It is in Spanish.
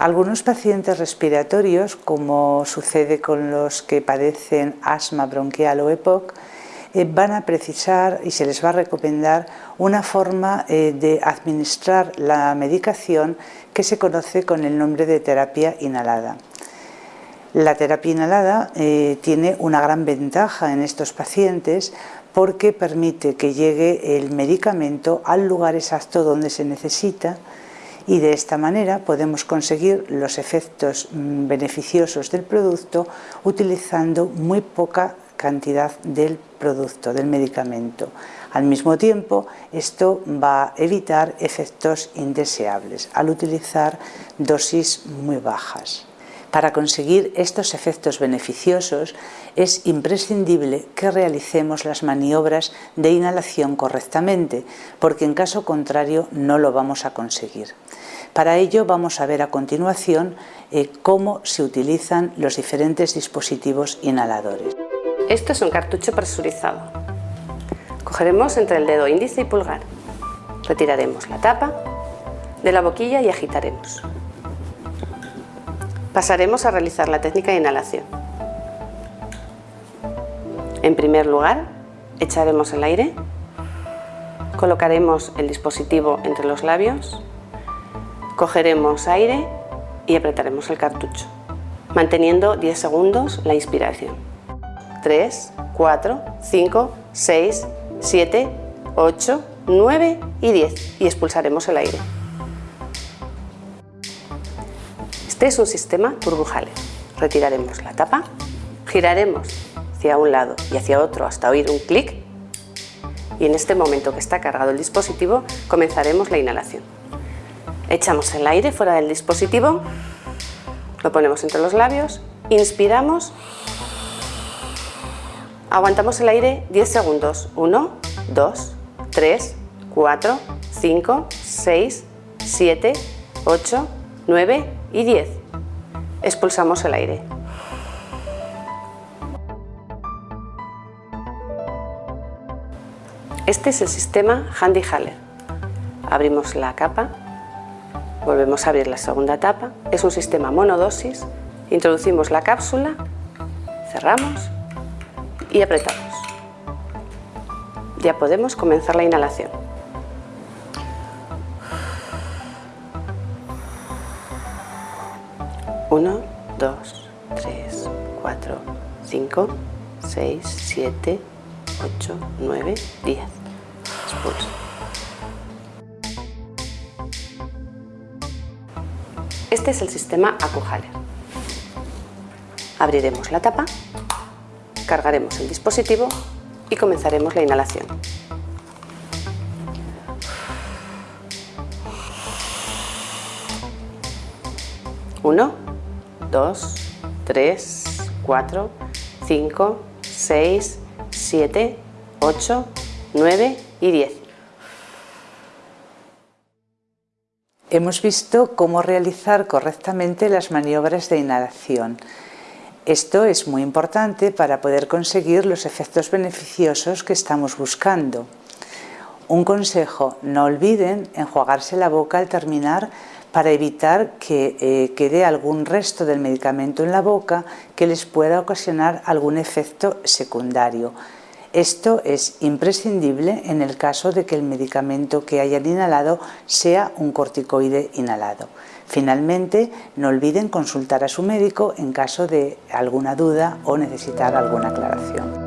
Algunos pacientes respiratorios, como sucede con los que padecen asma bronquial o EPOC, eh, van a precisar y se les va a recomendar una forma eh, de administrar la medicación que se conoce con el nombre de terapia inhalada. La terapia inhalada eh, tiene una gran ventaja en estos pacientes porque permite que llegue el medicamento al lugar exacto donde se necesita y de esta manera podemos conseguir los efectos mm, beneficiosos del producto utilizando muy poca cantidad del producto, del medicamento. Al mismo tiempo, esto va a evitar efectos indeseables al utilizar dosis muy bajas. Para conseguir estos efectos beneficiosos es imprescindible que realicemos las maniobras de inhalación correctamente, porque en caso contrario no lo vamos a conseguir. Para ello vamos a ver a continuación eh, cómo se utilizan los diferentes dispositivos inhaladores. Esto es un cartucho presurizado. Cogeremos entre el dedo índice y pulgar. Retiraremos la tapa de la boquilla y agitaremos. Pasaremos a realizar la técnica de inhalación. En primer lugar, echaremos el aire, colocaremos el dispositivo entre los labios, cogeremos aire y apretaremos el cartucho, manteniendo 10 segundos la inspiración. 3, 4, 5, 6, 7, 8, 9 y 10 y expulsaremos el aire. Este es un sistema turbujale. Retiraremos la tapa, giraremos hacia un lado y hacia otro hasta oír un clic y en este momento que está cargado el dispositivo comenzaremos la inhalación. Echamos el aire fuera del dispositivo, lo ponemos entre los labios, inspiramos, aguantamos el aire 10 segundos, 1, 2, 3, 4, 5, 6, 7, 8, 9 y 10. Expulsamos el aire. Este es el sistema Handy Haller. Abrimos la capa, volvemos a abrir la segunda tapa. Es un sistema monodosis. Introducimos la cápsula, cerramos y apretamos. Ya podemos comenzar la inhalación. 1, 2, 3, 4, 5, 6, 7, 8, 9, 10. Expulso. Este es el sistema Acuhaler. Abriremos la tapa, cargaremos el dispositivo y comenzaremos la inhalación. 1, 2, 3, 4, 5, 6, 7, 8, 9 y 10. Hemos visto cómo realizar correctamente las maniobras de inhalación. Esto es muy importante para poder conseguir los efectos beneficiosos que estamos buscando. Un consejo, no olviden enjuagarse la boca al terminar para evitar que eh, quede algún resto del medicamento en la boca que les pueda ocasionar algún efecto secundario. Esto es imprescindible en el caso de que el medicamento que hayan inhalado sea un corticoide inhalado. Finalmente, no olviden consultar a su médico en caso de alguna duda o necesitar alguna aclaración.